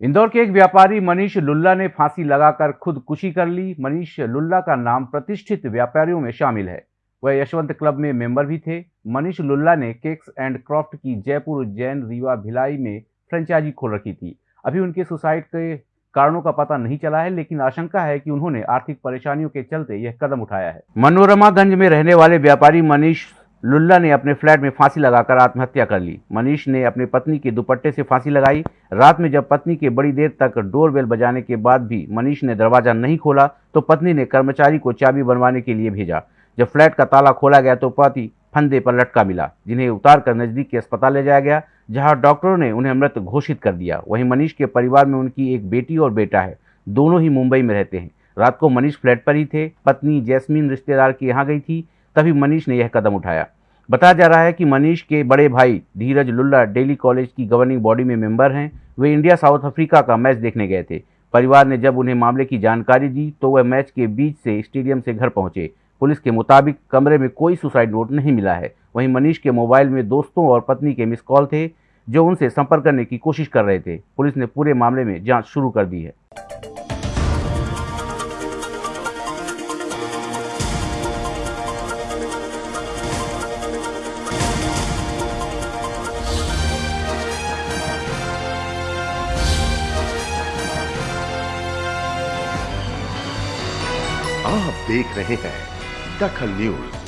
इंदौर के एक व्यापारी मनीष लुल्ला ने फांसी लगाकर खुदकुशी कर ली। मनीष लुल्ला का नाम प्रतिष्ठित व्यापारियों में शामिल है। वह यशवंत क्लब में मेंबर भी थे। मनीष लुल्ला ने केक्स एंड क्रॉफ्ट की जयपुर उज्जैन रीवा भिलाई में फ्रेंचाइजी खोल रखी थी। अभी उनके सुसाइड के कारणों का पता नहीं चला है, लेकिन आशंका है कि उन्होंने आर्थिक परेशानियों के चलते यह कदम उठाया है। मनोरमागंज में रहने वाले व्यापारी मनीष लुल्ला ने अपने फ्लैट में फांसी लगाकर आत्महत्या कर ली। मनीष ने अपनी पत्नी के दुपट्टे से फांसी लगाई। रात में जब पत्नी के बड़ी देर तक डोरबेल बजाने के बाद भी मनीष ने दरवाज़ा नहीं खोला तो पत्नी ने कर्मचारी को चाबी बनवाने के लिए भेजा। जब फ्लैट का ताला खोला गया तो पति फंदे पर लटका मिला, जिन्हें उतार कर नज़दीक के अस्पताल ले जाया गया, जहाँ डॉक्टरों ने उन्हें मृत घोषित कर दिया। वहीं मनीष के परिवार में उनकी एक बेटी और बेटा है। दोनों ही मुंबई में रहते हैं। रात को मनीष फ्लैट पर ही थे। पत्नी जैस्मीन रिश्तेदार के यहाँ गई थी। तभी मनीष ने यह कदम उठाया। बताया जा रहा है कि मनीष के बड़े भाई धीरज लुल्ला डेली कॉलेज की गवर्निंग बॉडी में मेंबर हैं। वे इंडिया, साउथ अफ्रीका का मैच देखने गए थे। परिवार ने जब उन्हें मामले की जानकारी दी तो वह मैच के बीच से स्टेडियम से घर पहुँचे। पुलिस के मुताबिक कमरे में कोई सुसाइड नोट नहीं मिला है। वहीं मनीष के मोबाइल में दोस्तों और पत्नी के मिस कॉल थे, जो उनसे संपर्क करने की कोशिश कर रहे थे। पुलिस ने पूरे मामले में जाँच शुरू कर दी है। आप देख रहे हैं दखल न्यूज़।